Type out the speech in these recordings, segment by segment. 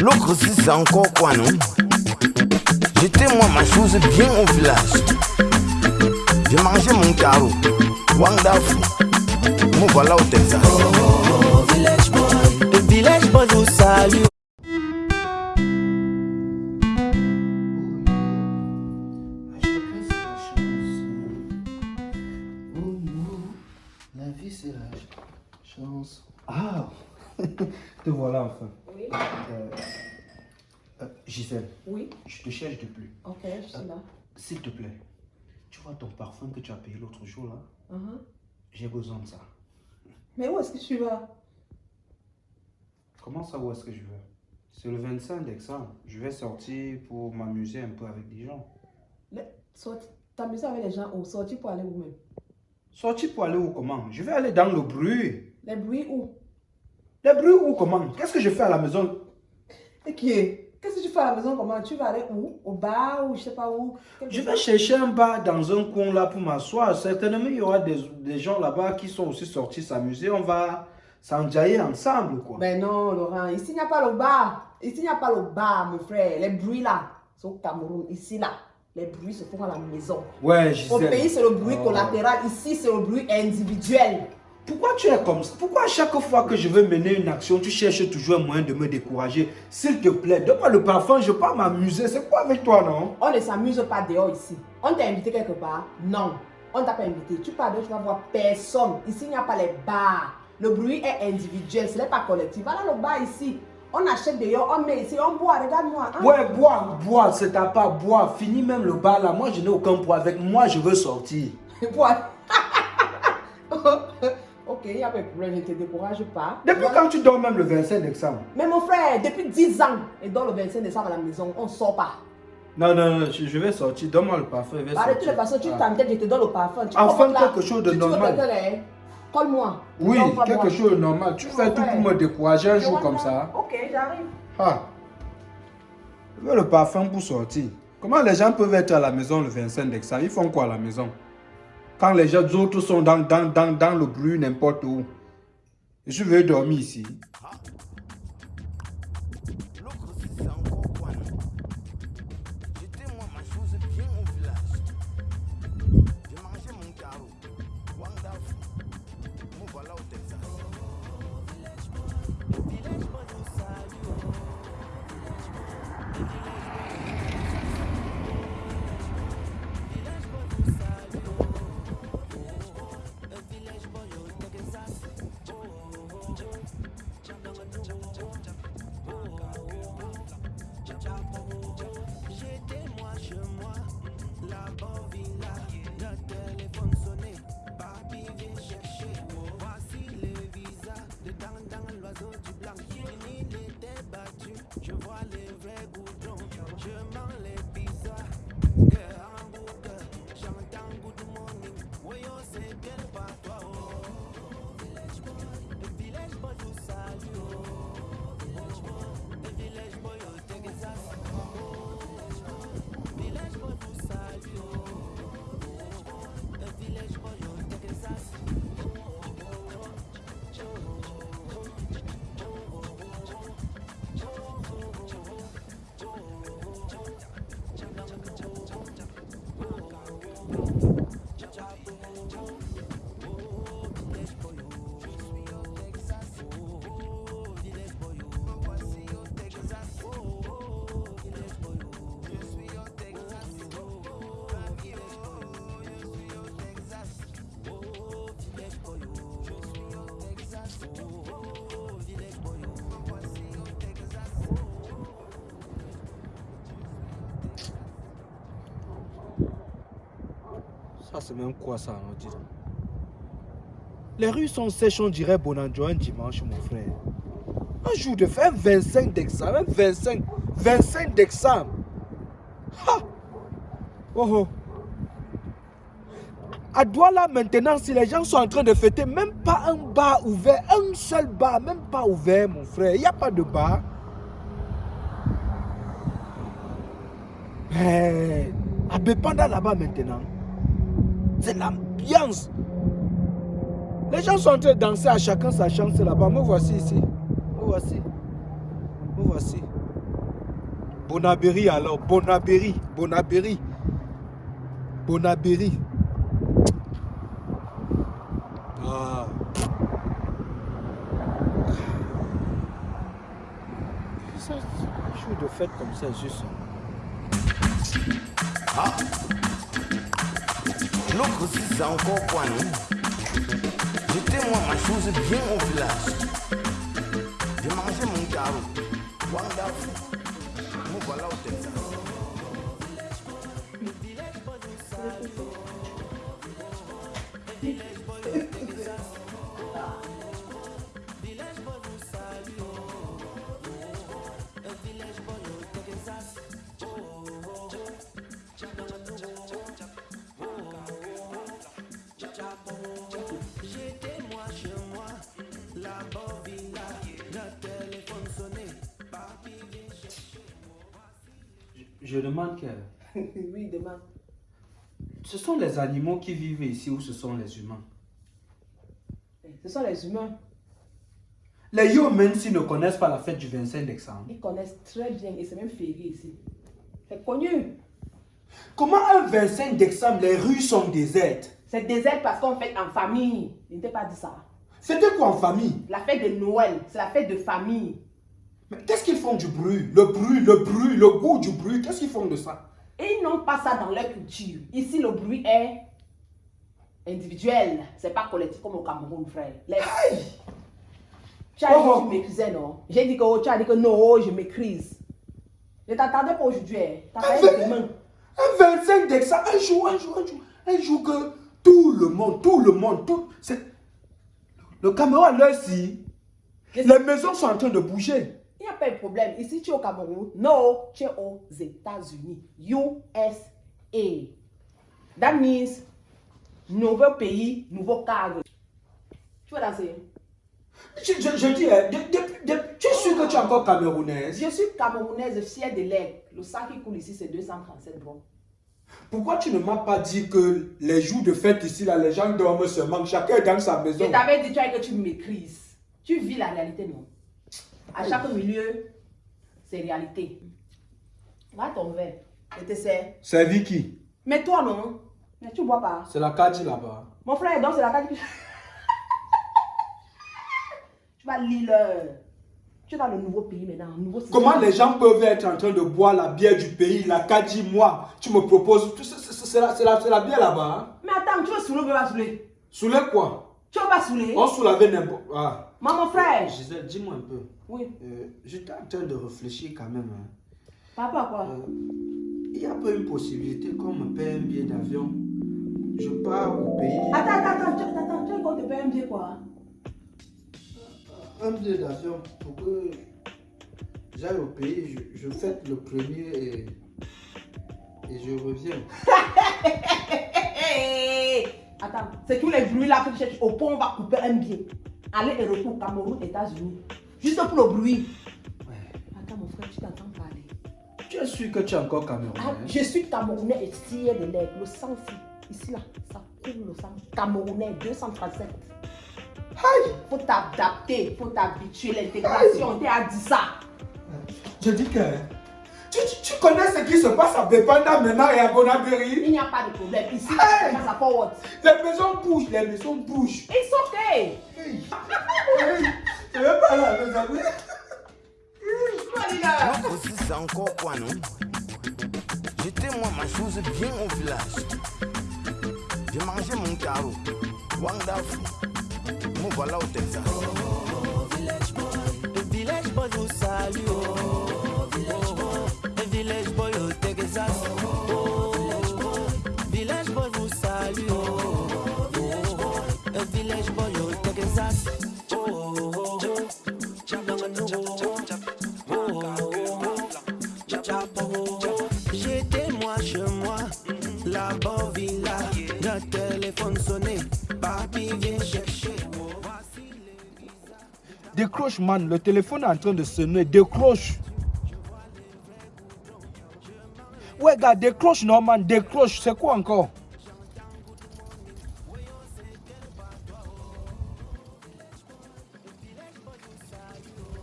L'autre si c'est encore quoi non? J'étais moi ma chose bien au village. J'ai mangé mon carreau. Wonderful. Me voilà au Texas. Oh, village boy, le village boy vous salue. La vie, c'est la chance. Ah Te voilà enfin. Euh, euh, Gisèle, Oui. je te cherche depuis. Ok, je suis là. S'il te plaît, tu vois ton parfum que tu as payé l'autre jour là? Uh-huh. J'ai besoin de ça. Mais où est-ce que tu vas? Comment ça, où est-ce que je vais? C'est le 25 décembre. Je vais sortir pour m'amuser un peu avec des gens. T'amuser avec les gens ou sortir pour aller où même? Sortir pour aller où comment? Je vais aller dans le bruit. Les bruits où? Le bruit où comment? Qu'est-ce que je fais à la maison? Et qui est? Qu'est-ce que tu fais à la maison Comment? Tu vas aller où? Au bar ou je sais pas où? Je vais chercher un bar dans un coin là pour m'asseoir. Certainement, il y aura des, des gens là-bas qui sont aussi sortis s'amuser. On va s'enjailler ensemble, quoi. Ben non, Laurent. Ici, il n'y a pas le bar. Ici, il n'y a pas le bar, mon frère. Les bruits là, c'est au Cameroun. Ici, là, les bruits se font à la maison. Ouais, Au Gisèle. pays, c'est le bruit Oh. collatéral. Ici, c'est le bruit individuel. Pourquoi tu es comme ça? Pourquoi à chaque fois que je veux mener une action, tu cherches toujours un moyen de me décourager? S'il te plaît, donne-moi le parfum, je veux pas m'amuser. C'est quoi avec toi, non? On ne s'amuse pas dehors ici. On t'a invité quelque part? Non. On t'a pas invité. Tu pars dehors, tu vas voir personne. Ici, il n'y a pas les bars. Le bruit est individuel, ce n'est pas collectif. Voilà le bar ici. On achète dehors, on met ici, on boit. Regarde-moi. hein. Ouais, bois, bois, c'est ta part, bois. Finis même le bar là. Moi, je n'ai aucun poids avec moi, je veux sortir. Bois. ok, il n'y a pas de problème, je ne te décourage pas. Depuis Voilà. quand tu dors même le 25 décembre? Mais mon frère, depuis 10 ans, et dans le 25 décembre à la maison, on ne sort pas. Non, non, non, je, vais sortir. Donne-moi le parfum, je vais Bah, de sortir. tu Ah. je te donne le parfum. Tu Enfin, là. quelque chose de Tu- normal. Colle-moi. Oui, quelque chose de normal. Tu fais tout pour me décourager un jour comme ça. Ok, j'arrive. Ah. Je veux le parfum pour sortir. Comment les gens peuvent être à la maison le 25 décembre? Ils font quoi à la maison? Quand les gens autres sont dans, dans, le bruit n'importe où. Je veux dormir ici. C'est même quoi ça, on dit Les rues sont sèches, on dirait Bonanjo un dimanche, mon frère. Un jour de faire 25 d'examen, 25, 25 d'examen. Ha! Oh oh. À Douala maintenant, si les gens sont en train de fêter, même pas un bar ouvert, un seul bar, même pas ouvert, mon frère. Il n'y a pas de bar. Mais à Bepanda là-bas maintenant, c'est l'ambiance. Les gens sont en train de danser à chacun sa chance là-bas. Me voici ici. Me voici. Me voici. Bonabéry alors, Bonabéry, Bonabéry. Bonabéry. Ah. Ça, un jour de fête comme ça, juste. L'autre aussi, c'est encore non J'étais moi ma chose bien au village. J'ai mangé mon carreau. Wonderful. Me voilà au. Je demande que oui, demain. ce sont les animaux qui vivent ici ou ce sont les humains? Ce sont les humains. Les humains s'ils ne connaissent pas la fête du 25 décembre. Ils connaissent très bien et c'est même férié ici. C'est connu. Comment un 25 décembre, les rues sont désertes? C'est désert parce qu'on fait en famille. Je ne t'ai pas dit ça. C'était quoi en famille? La fête de Noël, c'est la fête de famille. Mais qu'est-ce qu'ils font du bruit? Le bruit, le bruit, le goût du bruit, qu'est-ce qu'ils font de ça? Et ils n'ont pas ça dans leur culture. Ici, le bruit est individuel. C'est pas collectif comme au Cameroun, frère. Les- Tu as dit Oh. que tu maîtrisais, non? J'ai dit que oh, tu as dit que non, je maîtrise. Ne t'attendais pas aujourd'hui. hein. Demain. Un 25 décembre, un jour, un jour, un jour, un jour que tout le monde, tout le monde, tout... Le Cameroun, là, si, les maisons sont en train de bouger. Pas de problème. Ici, tu es au Cameroun. Non, tu es aux États-Unis. USA. That means nouveau pays, nouveau cadre. Tu veux danser Je, je, je dis, hein, de- de- de- tu es sûr que tu es encore camerounaise? Je suis camerounaise fière de l'aigle. Le sang qui coule ici, c'est 237 bons. Pourquoi tu ne m'as pas dit que les jours de fête ici, là, les gens dorment seulement, chacun est dans sa maison? Je t'avais dit tu as que tu maîtrises. Tu vis la réalité, non? À chaque milieu, c'est réalité. Va ton verre. Je te sers. C'est Vicky. Mais toi, non? Mais tu bois pas. C'est la Kadi là-bas. Mon frère, donc c'est la carte tu vas lire. Tu es dans le nouveau pays maintenant, un nouveau système. Comment les gens peuvent être en train de boire la bière du pays, la Kadi, moi, tu me proposes, c'est c'est la, c'est la, c'est la bière là-bas. hein? Mais attends, tu veux saouler ou pas saouler? Sous les quoi? Tu veux pas saouler? On soulevait n'importe ah. Maman frère Gisèle, dis-moi un peu. Oui. Euh, J'étais en train de réfléchir quand même. hein. Papa quoi? Euh, il n'y a pas une possibilité qu'on me paie un billet d'avion? Je pars au pays. Attends, attends, attends, tu- attends, tu veux qu'on te paye un billet quoi? Un billet d'avion pour que j'aille au pays. Je, je fête le premier et, et je reviens. Attends, c'est tous les bruits là que tu cherches. Au pont, on va couper un billet. Aller et retour, Cameroun, États-Unis. Juste pour le bruit. Ouais. Attends, mon frère, tu t'entends parler. Tu es sûr que tu es encore camerounais Ah, je suis camerounais et fier de l'aigle. Le sang, ici, ici là, ça coule le sang. Camerounais, 237. Aïe Faut t'adapter, faut t'habituer. L'intégration, on t'a dit ça. Je dis que tu, tu- tu connais ce qui se passe à Bepanda maintenant et à Bonabéry Il n'y a pas de problème. Ici, Hey! ça passe à forward. Les maisons bougent, les maisons bougent. It's okay. Hey. Hey. Je vais pas là, mes amis. Aussi, c'est encore quoi, non? J'étais moi ma chose bien au village. J'ai mangé mon carreau. Wonderful. Me voilà au Texas. Les Décroche, man. Le téléphone est en train de sonner. Décroche. Ouais, gars, décroche, non, man. Décroche. C'est quoi encore?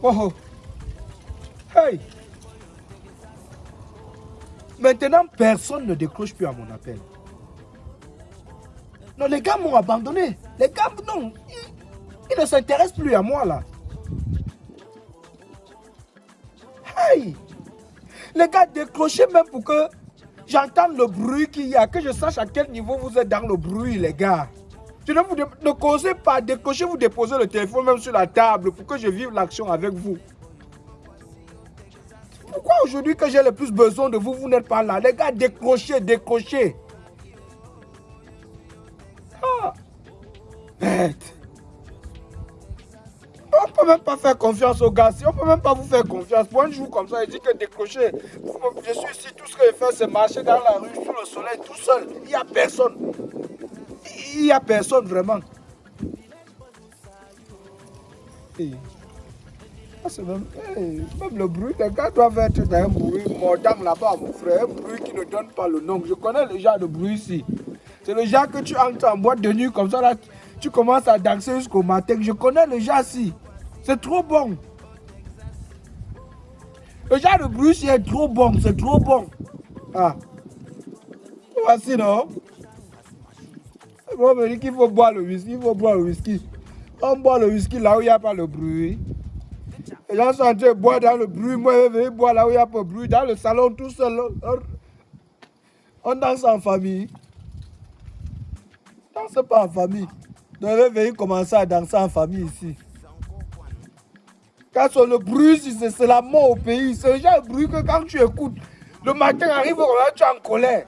Oh, oh. Hey Maintenant, personne ne décroche plus à mon appel. Non, les gars m'ont abandonné. Les gars, non, ils, ne s'intéressent plus à moi là. Hey Les gars, décrochez même pour que j'entende le bruit qu'il y a, que je sache à quel niveau vous êtes dans le bruit, les gars. Je ne vous ne causez pas, décrochez, vous déposez le téléphone même sur la table pour que je vive l'action avec vous. Pourquoi aujourd'hui que j'ai le plus besoin de vous, vous n'êtes pas là? Les gars, décrochez, décrochez. Ah. On peut même pas faire confiance aux gars. Si on peut même pas vous faire confiance. Pour un jour comme ça, il dit que décrocher. Je suis ici, tout ce que je fais, c'est marcher dans la rue, sous le soleil, tout seul. Il n'y a personne. Il n'y a personne vraiment. Hey. Même, même le bruit, les gars doivent être un bruit mordant là-bas, mon frère. Un bruit qui ne donne pas le nom. Je connais le genre de bruit ici. C'est le genre que tu entres en boîte de nuit comme ça, là, tu commences à danser jusqu'au matin. Je connais le genre ici. C'est trop bon. Le genre de bruit ici est trop bon, c'est trop bon. Ah. Voici, non On me dit qu'il faut boire le whisky, il faut boire le whisky. On boit le whisky là où il n'y a pas le bruit. Les gens sont en train de boire dans le bruit. Moi, je vais boire là où il n'y a pas de bruit. Dans le salon, tout seul. On, on danse en famille. Danse pas en famille. Donc, je vais venir commencer à danser en famille ici. Quand sur le bruit, c'est la mort au pays. C'est genre de bruit que quand tu écoutes, le matin arrive, tu es en colère.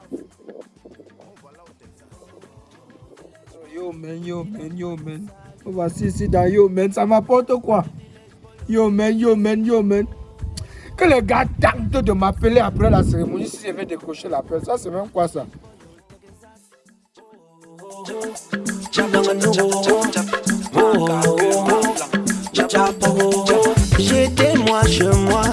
Yo man, yo man, yo man. Voici ici dans Yo man, ça m'apporte quoi? Yo man, yo man, yo man. Que le gars tente de m'appeler après la cérémonie si je vais décocher l'appel. Ça, c'est même quoi ça? J'étais moi, chez moi.